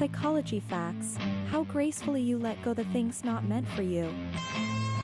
Psychology facts how gracefully you let go the things not meant for you.